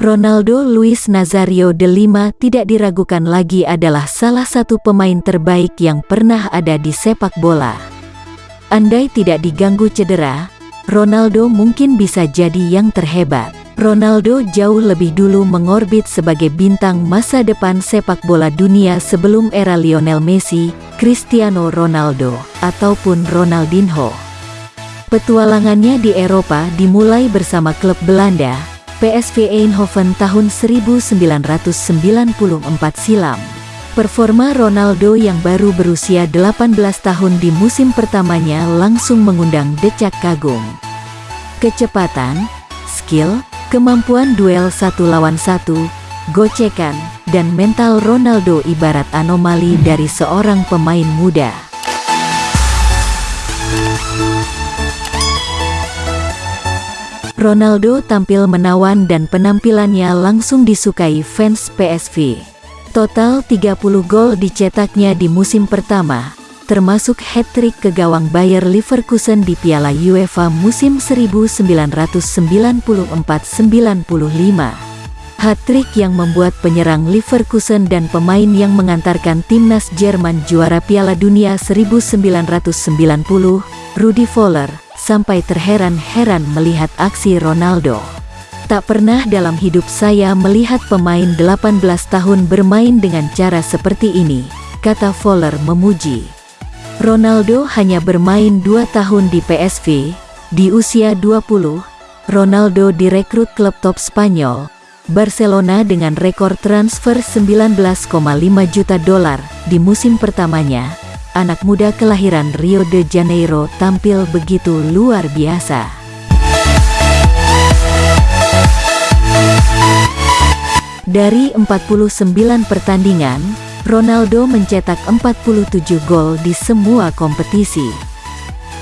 Ronaldo Luis Nazario de Lima tidak diragukan lagi adalah salah satu pemain terbaik yang pernah ada di sepak bola. Andai tidak diganggu cedera, Ronaldo mungkin bisa jadi yang terhebat. Ronaldo jauh lebih dulu mengorbit sebagai bintang masa depan sepak bola dunia sebelum era Lionel Messi, Cristiano Ronaldo, ataupun Ronaldinho. Petualangannya di Eropa dimulai bersama klub Belanda, PSV Eindhoven tahun 1994 silam. Performa Ronaldo yang baru berusia 18 tahun di musim pertamanya langsung mengundang decak kagum. Kecepatan, skill, Kemampuan duel satu lawan satu, gocekan, dan mental Ronaldo ibarat anomali dari seorang pemain muda. Ronaldo tampil menawan dan penampilannya langsung disukai fans PSV. Total 30 gol dicetaknya di musim pertama, termasuk hat-trick ke gawang Bayer Leverkusen di Piala UEFA musim 1994-95. Hat-trick yang membuat penyerang Leverkusen dan pemain yang mengantarkan timnas Jerman juara Piala Dunia 1990, Rudi Voller, sampai terheran-heran melihat aksi Ronaldo. Tak pernah dalam hidup saya melihat pemain 18 tahun bermain dengan cara seperti ini, kata Voller memuji. Ronaldo hanya bermain dua tahun di PSV, di usia 20, Ronaldo direkrut klub top Spanyol, Barcelona dengan rekor transfer 19,5 juta dolar di musim pertamanya. Anak muda kelahiran Rio de Janeiro tampil begitu luar biasa. Dari 49 pertandingan, Ronaldo mencetak 47 gol di semua kompetisi.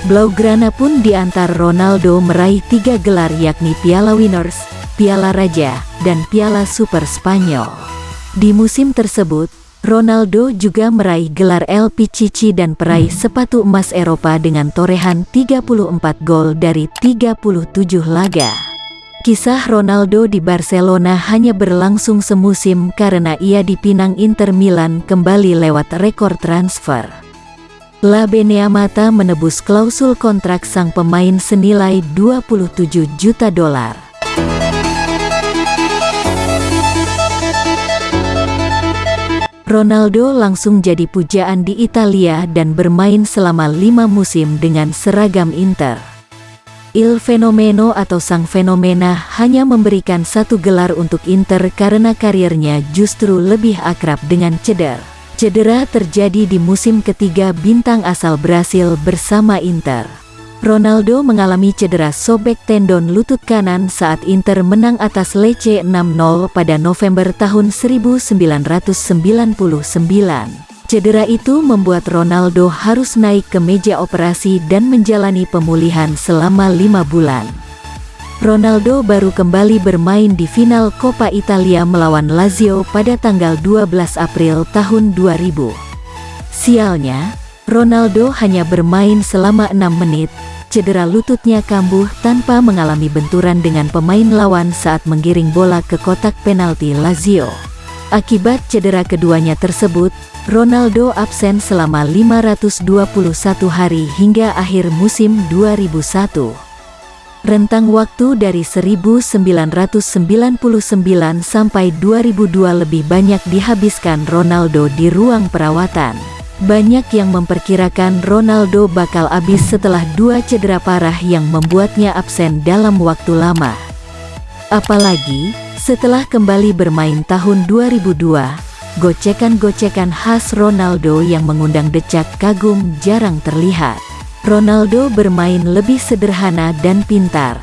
Blaugrana pun diantar Ronaldo meraih tiga gelar yakni Piala Winners, Piala Raja, dan Piala Super Spanyol. Di musim tersebut, Ronaldo juga meraih gelar El Pichichi dan peraih sepatu emas Eropa dengan torehan 34 gol dari 37 laga. Kisah Ronaldo di Barcelona hanya berlangsung semusim karena ia dipinang Inter Milan kembali lewat rekor transfer. La Beneamata menebus klausul kontrak sang pemain senilai 27 juta dolar. Ronaldo langsung jadi pujaan di Italia dan bermain selama lima musim dengan seragam Inter. Il Fenomeno atau Sang Fenomena hanya memberikan satu gelar untuk Inter karena karirnya justru lebih akrab dengan cedera. Cedera terjadi di musim ketiga bintang asal Brasil bersama Inter. Ronaldo mengalami cedera sobek tendon lutut kanan saat Inter menang atas Lecce 6-0 pada November tahun 1999. Cedera itu membuat Ronaldo harus naik ke meja operasi dan menjalani pemulihan selama lima bulan. Ronaldo baru kembali bermain di final Coppa Italia melawan Lazio pada tanggal 12 April tahun 2000. Sialnya, Ronaldo hanya bermain selama enam menit, cedera lututnya kambuh tanpa mengalami benturan dengan pemain lawan saat menggiring bola ke kotak penalti Lazio. Akibat cedera keduanya tersebut, Ronaldo absen selama 521 hari hingga akhir musim 2001. Rentang waktu dari 1999 sampai 2002 lebih banyak dihabiskan Ronaldo di ruang perawatan. Banyak yang memperkirakan Ronaldo bakal habis setelah dua cedera parah yang membuatnya absen dalam waktu lama. Apalagi, setelah kembali bermain tahun 2002, Gocekan-gocekan khas Ronaldo yang mengundang decak kagum jarang terlihat. Ronaldo bermain lebih sederhana dan pintar.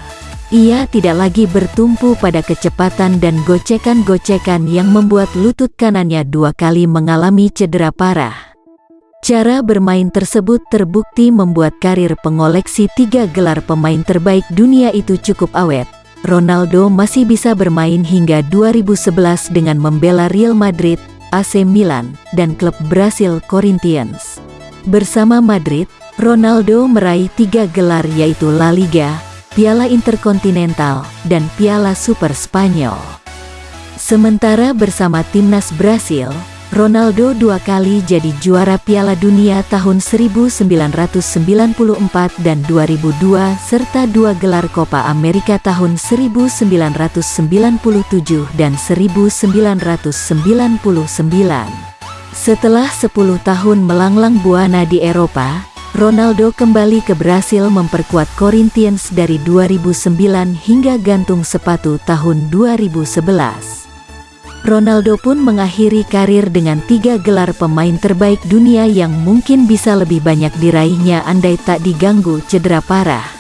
Ia tidak lagi bertumpu pada kecepatan dan gocekan-gocekan yang membuat lutut kanannya dua kali mengalami cedera parah. Cara bermain tersebut terbukti membuat karir pengoleksi tiga gelar pemain terbaik dunia itu cukup awet. Ronaldo masih bisa bermain hingga 2011 dengan membela Real Madrid, AC Milan, dan klub Brasil Corinthians. Bersama Madrid, Ronaldo meraih tiga gelar yaitu La Liga, Piala Interkontinental, dan Piala Super Spanyol. Sementara bersama timnas Brasil, Ronaldo dua kali jadi juara Piala Dunia tahun 1994 dan 2002 serta dua gelar Copa America tahun 1997 dan 1999. Setelah 10 tahun melanglang buana di Eropa, Ronaldo kembali ke Brasil memperkuat Corinthians dari 2009 hingga gantung sepatu tahun 2011. Ronaldo pun mengakhiri karir dengan tiga gelar pemain terbaik dunia yang mungkin bisa lebih banyak diraihnya andai tak diganggu cedera parah.